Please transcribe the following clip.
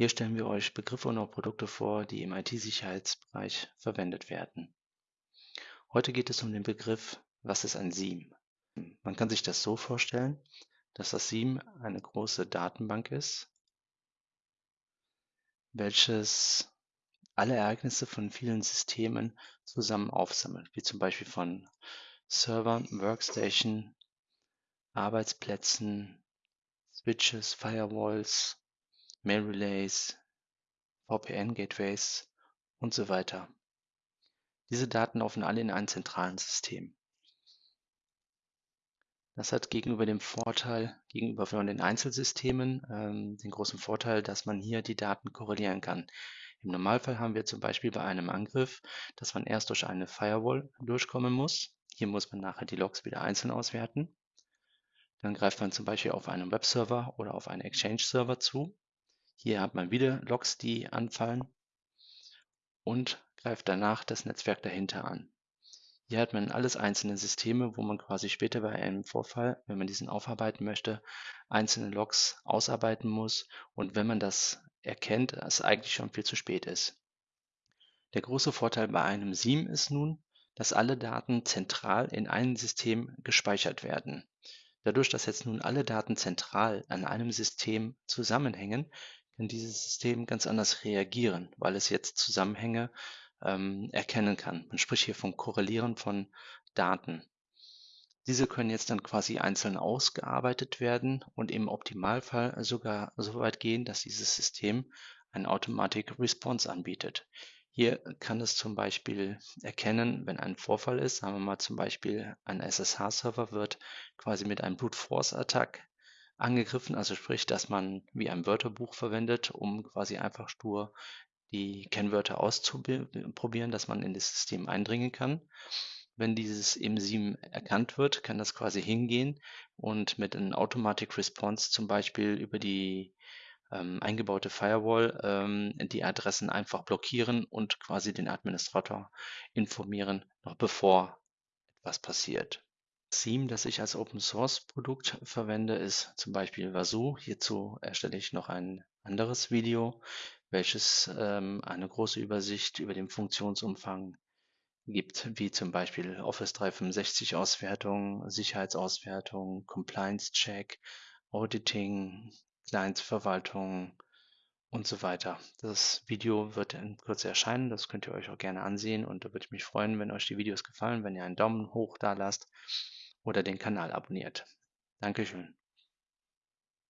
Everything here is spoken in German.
Hier stellen wir euch Begriffe und auch Produkte vor, die im IT-Sicherheitsbereich verwendet werden. Heute geht es um den Begriff, was ist ein SIEM? Man kann sich das so vorstellen, dass das SIEM eine große Datenbank ist, welches alle Ereignisse von vielen Systemen zusammen aufsammelt, wie zum Beispiel von Servern, Workstation, Arbeitsplätzen, Switches, Firewalls, Mail Relays, VPN-Gateways und so weiter. Diese Daten laufen alle in einem zentralen System. Das hat gegenüber dem Vorteil, gegenüber von den Einzelsystemen, ähm, den großen Vorteil, dass man hier die Daten korrelieren kann. Im Normalfall haben wir zum Beispiel bei einem Angriff, dass man erst durch eine Firewall durchkommen muss. Hier muss man nachher die Logs wieder einzeln auswerten. Dann greift man zum Beispiel auf einen Webserver oder auf einen Exchange-Server zu. Hier hat man wieder Logs, die anfallen und greift danach das Netzwerk dahinter an. Hier hat man alles einzelne Systeme, wo man quasi später bei einem Vorfall, wenn man diesen aufarbeiten möchte, einzelne Logs ausarbeiten muss und wenn man das erkennt, es eigentlich schon viel zu spät ist. Der große Vorteil bei einem SIEM ist nun, dass alle Daten zentral in einem System gespeichert werden. Dadurch, dass jetzt nun alle Daten zentral an einem System zusammenhängen, kann dieses System ganz anders reagieren, weil es jetzt Zusammenhänge ähm, erkennen kann. Man spricht hier vom Korrelieren von Daten. Diese können jetzt dann quasi einzeln ausgearbeitet werden und im Optimalfall sogar so weit gehen, dass dieses System ein Automatic Response anbietet. Hier kann es zum Beispiel erkennen, wenn ein Vorfall ist, sagen wir mal zum Beispiel ein SSH-Server wird quasi mit einem Brute Force Attack angegriffen, also sprich, dass man wie ein Wörterbuch verwendet, um quasi einfach stur die Kennwörter auszuprobieren, dass man in das System eindringen kann. Wenn dieses im SIEM erkannt wird, kann das quasi hingehen und mit einem Automatic Response zum Beispiel über die ähm, eingebaute Firewall ähm, die Adressen einfach blockieren und quasi den Administrator informieren, noch bevor etwas passiert. Theme, das ich als Open Source Produkt verwende, ist zum Beispiel Wazoo. Hierzu erstelle ich noch ein anderes Video, welches ähm, eine große Übersicht über den Funktionsumfang gibt, wie zum Beispiel Office 365 Auswertung, Sicherheitsauswertung, Compliance Check, Auditing, Clientsverwaltung und so weiter. Das Video wird in Kürze erscheinen, das könnt ihr euch auch gerne ansehen und da würde ich mich freuen, wenn euch die Videos gefallen, wenn ihr einen Daumen hoch da lasst oder den Kanal abonniert. Dankeschön.